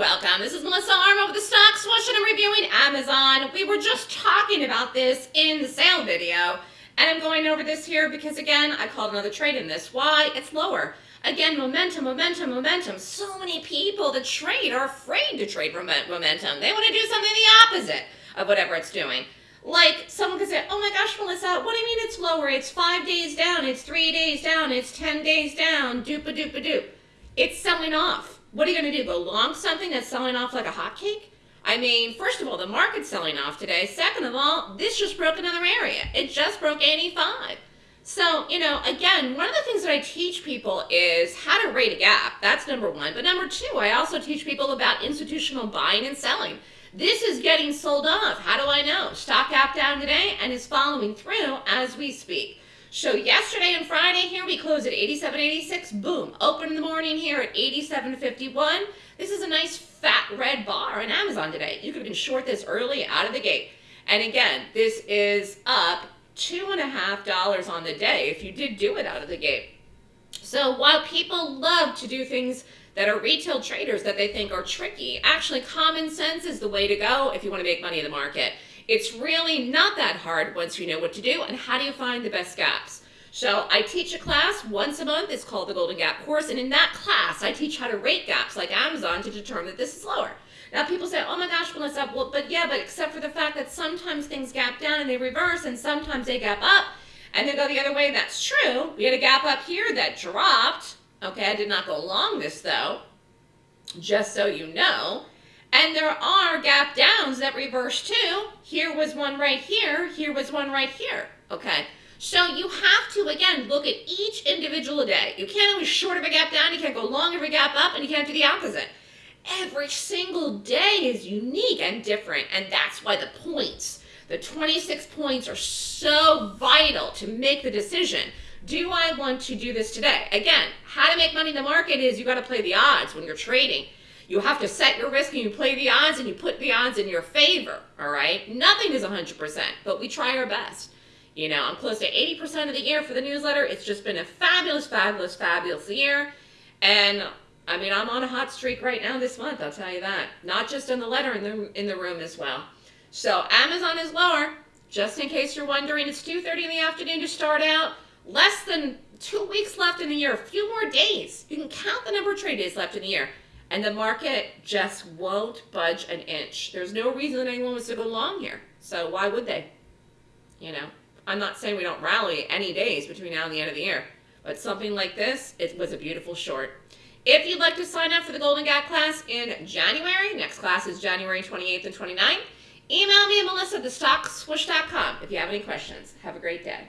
welcome. This is Melissa Armo with the Stock Swoosh and reviewing Amazon. We were just talking about this in the sale video and I'm going over this here because again, I called another trade in this. Why? It's lower. Again, momentum, momentum, momentum. So many people that trade are afraid to trade momentum. They want to do something the opposite of whatever it's doing. Like someone could say, oh my gosh, Melissa, what do you mean it's lower? It's five days down, it's three days down, it's 10 days down, doop a doop a doop. It's selling off what are you going to do? Go long something that's selling off like a hotcake? I mean, first of all, the market's selling off today. Second of all, this just broke another area. It just broke 85. So, you know, again, one of the things that I teach people is how to rate a gap. That's number one. But number two, I also teach people about institutional buying and selling. This is getting sold off. How do I know? Stock gap down today and is following through as we speak. So yesterday and Friday here, we closed at 87.86. Boom. Open in the morning here at 87.51. This is a nice fat red bar on Amazon today. You could have been short this early out of the gate. And again, this is up two and a half dollars on the day if you did do it out of the gate. So while people love to do things that are retail traders that they think are tricky, actually common sense is the way to go if you want to make money in the market. It's really not that hard once you know what to do and how do you find the best gaps. So I teach a class once a month. It's called the Golden Gap course. And in that class, I teach how to rate gaps like Amazon to determine that this is lower. Now people say, oh my gosh, Melissa, well, but yeah, but except for the fact that sometimes things gap down and they reverse and sometimes they gap up and they go the other way. That's true. We had a gap up here that dropped. Okay, I did not go along this though, just so you know. And there are gap downs that reverse too. Here was one right here. Here was one right here. Okay. So you have to, again, look at each individual day. You can't always short of a gap down. You can't go long of a gap up. And you can't do the opposite. Every single day is unique and different. And that's why the points, the 26 points are so vital to make the decision. Do I want to do this today? Again, how to make money in the market is you got to play the odds when you're trading. You have to set your risk and you play the odds and you put the odds in your favor, all right? Nothing is 100%, but we try our best. You know, I'm close to 80% of the year for the newsletter. It's just been a fabulous, fabulous, fabulous year. And I mean, I'm on a hot streak right now this month, I'll tell you that. Not just in the letter, in the, in the room as well. So Amazon is lower. Just in case you're wondering, it's 2.30 in the afternoon to start out. Less than two weeks left in the year, a few more days. You can count the number of trade days left in the year and the market just won't budge an inch. There's no reason that anyone wants to go long here. So why would they? You know, I'm not saying we don't rally any days between now and the end of the year, but something like this, it was a beautiful short. If you'd like to sign up for the Golden Gap class in January, next class is January 28th and 29th, email me at melissa at thestockswoosh.com if you have any questions. Have a great day.